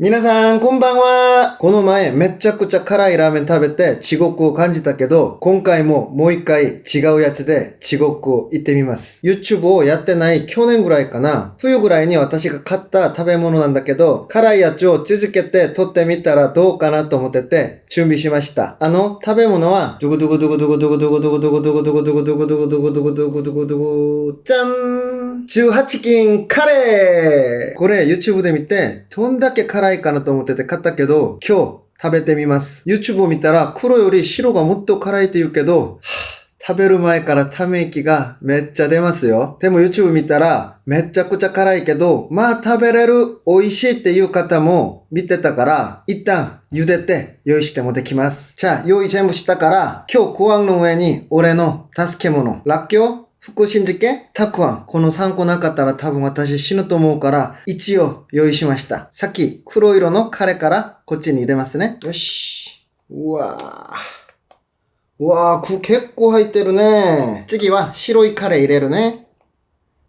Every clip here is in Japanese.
皆さん、こんばんは。この前、めちゃくちゃ辛いラーメン食べて、地獄を感じたけど、今回ももう一回違うやつで地獄を行ってみます。YouTube をやってない去年ぐらいかな。冬ぐらいに私が買った食べ物なんだけど、辛いやつを続けて撮ってみたらどうかなと思ってて、準備しました。あの、食べ物は、ドゥグドゥグドゥグドゥグドゥグドゥグドゥグドゥグドゥグドゥグドゥグドゥグドゥグドゥグドゥグドゥグドゥグドゥグじゃん !18 金カレーこれ YouTube で見て、どんだけ辛いいかなと思ってて買ったけど、今日食べてみます。YouTube を見たら黒より白がもっと辛いって言うけど、食べる前からため息がめっちゃ出ますよ。でも YouTube 見たらめっちゃくちゃ辛いけど、まあ食べれる美味しいっていう方も見てたから、一旦茹でて用意してもできます。じゃあ用意全部したから、今日ご飯の上に俺の助け物、らっきょう福神漬けたくあん。この3個なかったら多分私死ぬと思うから、一応用意しました。さっき黒色のカレからこっちに入れますね。よし。うわぁ。うわぁ、く結構入ってるね。次は白いカレー入れるね。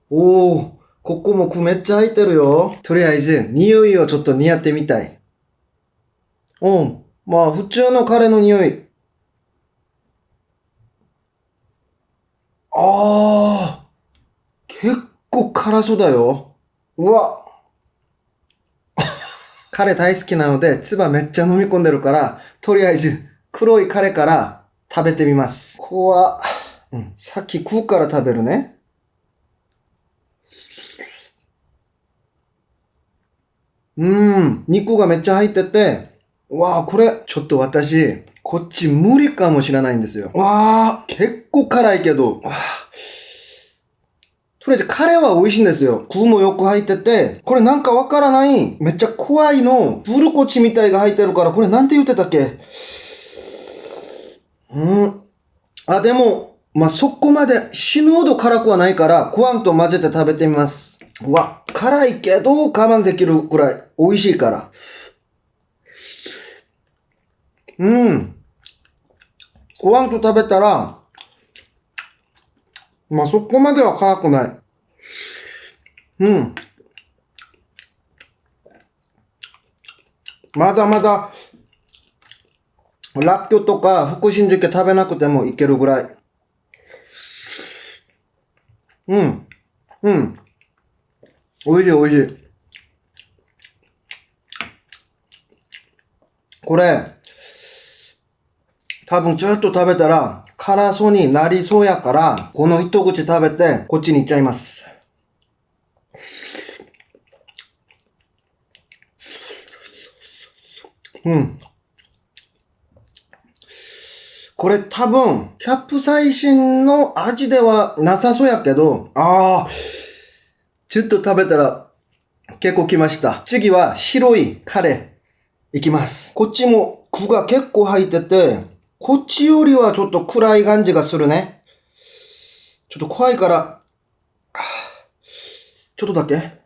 おー、ここもくめっちゃ入ってるよ。とりあえず、匂いをちょっと似合ってみたい。うん。まあ、普通のカレーの匂い。あー、結構辛そうだよ。うわ。カレー大好きなので、唾めっちゃ飲み込んでるから、とりあえず、黒いカレーから食べてみます。ここは、うん、さっき食うから食べるね。うーん、肉がめっちゃ入ってて、うわあ、これ、ちょっと私、こっち無理かもしれないんですよ。わあ、結構辛いけど、とりあえずカレーは美味しいんですよ。具もよく入ってて、これなんかわからない、めっちゃ怖いの、ブルコチみたいが入ってるから、これなんて言ってたっけ？うん。あ、でも、まあ、そこまで死ぬほど辛くはないから、ご飯と混ぜて食べてみます。うわ、辛いけど我慢できるくらい美味しいから。うん。ご飯と食べたら、まあ、そこまでは辛くない。うん。まだまだ、ラッキョとか福神漬け食べなくてもいけるぐらい。うん。うん。おいしいおいしい。これ、多分ちょっと食べたら辛そうになりそうやから、この一口食べてこっちに行っちゃいます。うん。これ多分、キャップサイシンの味ではなさそうやけど、ああ、ちょっと食べたら結構来ました。次は白いカレーいきます。こっちも具が結構入ってて、こっちよりはちょっと暗い感じがするね。ちょっと怖いから、ちょっとだけ。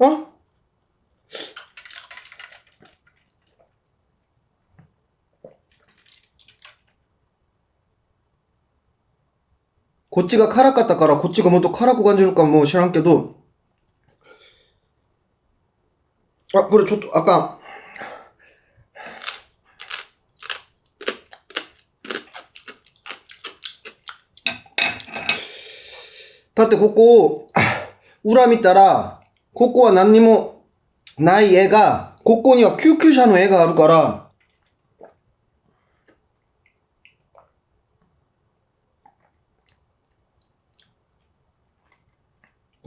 あ？こっちが辛かったからこっちがもっと辛く感じるかも知らんけど。あ、これちょっとあかん。だってここを、裏見たら、ここは何にもない絵が、ここには救急車の絵があるから、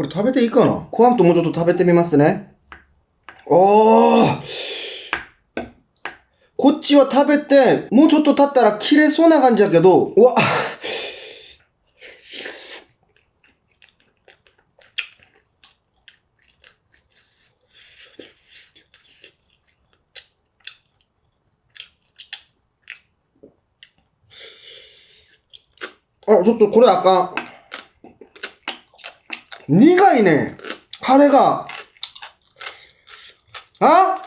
これ食べていいかな？ご飯ともうちょっと食べてみますね。おーこっちは食べて、もうちょっと経ったら切れそうな感じやけど、うわあ、ちょっとこれあかん。苦いね。カレーが。あ？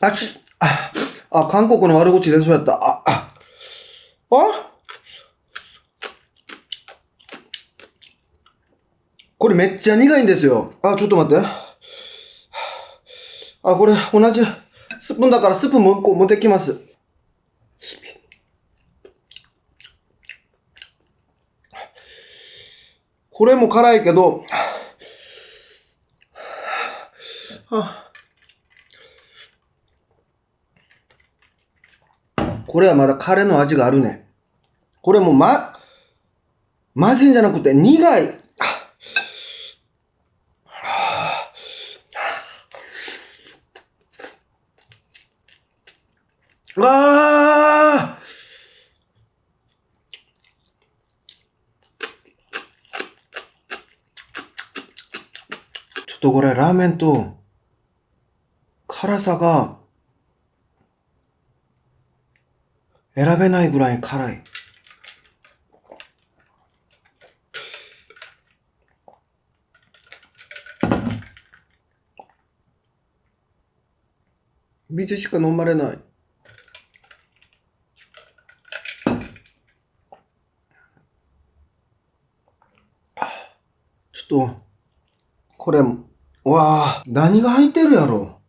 あち、あ、あ、韓国の悪口でそうやった。あ、あ、あ？これめっちゃ苦いんですよ。あ、ちょっと待って。あ、これ同じスプーンだからスプープもう一個持ってきます。これも辛いけど、これはまだカレーの味があるね。これもま、まずいんじゃなくて苦い。ああちょっとこれラーメンと辛さが選べないぐらい辛い。水しか飲まれない。ちょっと、これ、わあ、何が入ってるやろ？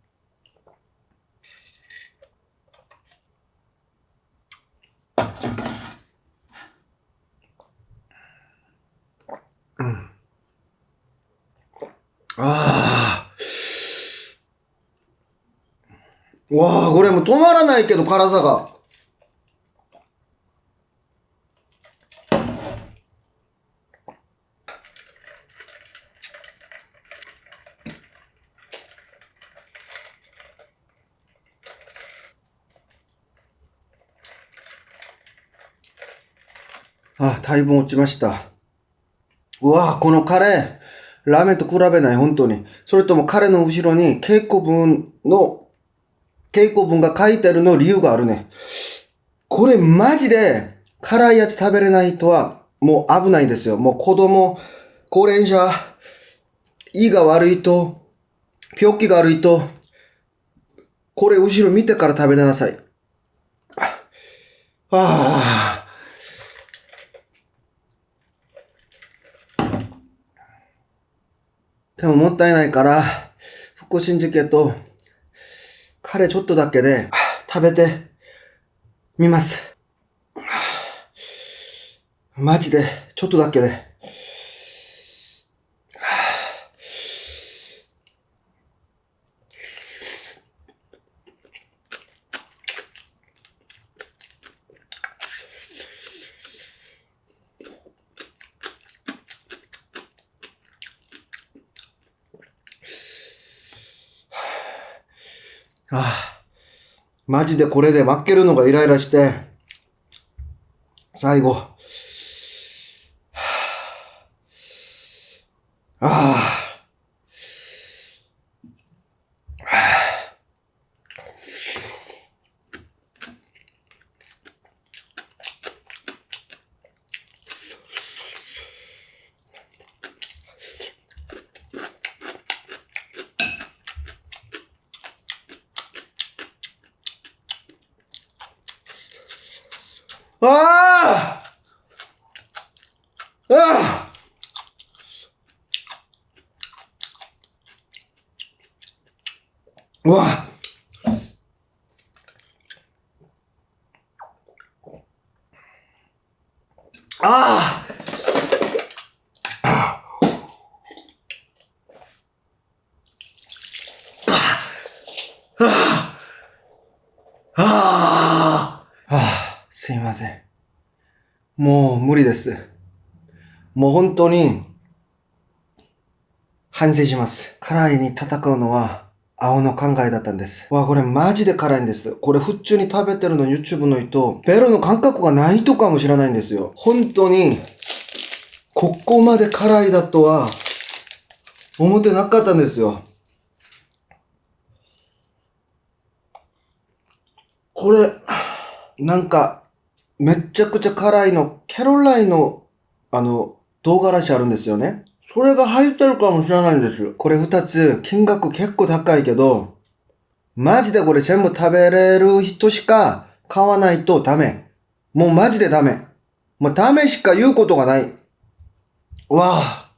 う。ああ。わあ、これも止まらないけど、辛さが。あ、だいぶ落ちました。うわこのカレー、ラーメンと比べない、本当に。それともカレーの後ろに稽古文の、稽古文が書いてるの理由があるね。これマジで辛いやつ食べれない人はもう危ないんですよ。もう子供、高齢者、胃が悪い人、病気が悪い人、これ後ろ見てから食べなさい。ああ。でももったいないから、福神漬けと、カレーちょっとだけで、食べて、みます。マジで、ちょっとだけで。ああ、マジでこれで負けるのがイライラして、最後。ああ。あああうわあああすいません。もう無理です。もう本当に反省します。辛いに戦うのは青の考えだったんです。わ、これマジで辛いんです。これ普通に食べてるの YouTube の人、ベロの感覚がないとかもしれないんですよ。本当に、ここまで辛いだとは思ってなかったんですよ。これ、なんか、めっちゃくちゃ辛いの、キャロライの、あの、唐辛子あるんですよね。それが入ってるかもしれないんですよ。これ二つ、金額結構高いけど、マジでこれ全部食べれる人しか買わないとダメ。もうマジでダメ。もうダメしか言うことがない。わあ。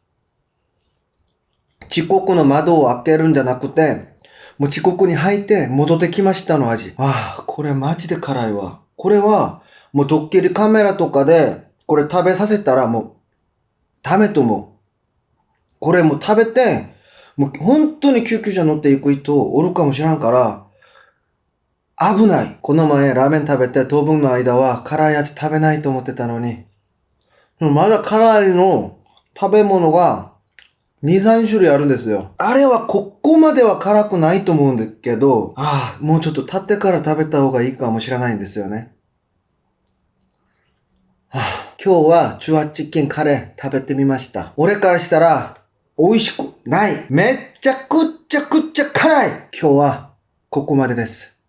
遅刻の窓を開けるんじゃなくて、もう遅刻に入って戻ってきましたの味。ああ、これマジで辛いわ。これは、もうドッキリカメラとかで、これ食べさせたらもう、ダメと思う。これもう食べて、もう本当に救急車乗っていく人おるかもしらんから、危ない。この前ラーメン食べて当分の間は辛いやつ食べないと思ってたのに。まだ辛いの食べ物が2、3種類あるんですよ。あれはここまでは辛くないと思うんだけど、ああ、もうちょっと経ってから食べた方がいいかもしれないんですよね。あ、今日は18件カレー食べてみました。俺からしたら美味しくない。めっちゃくっちゃくっちゃ辛い。今日はここまでです。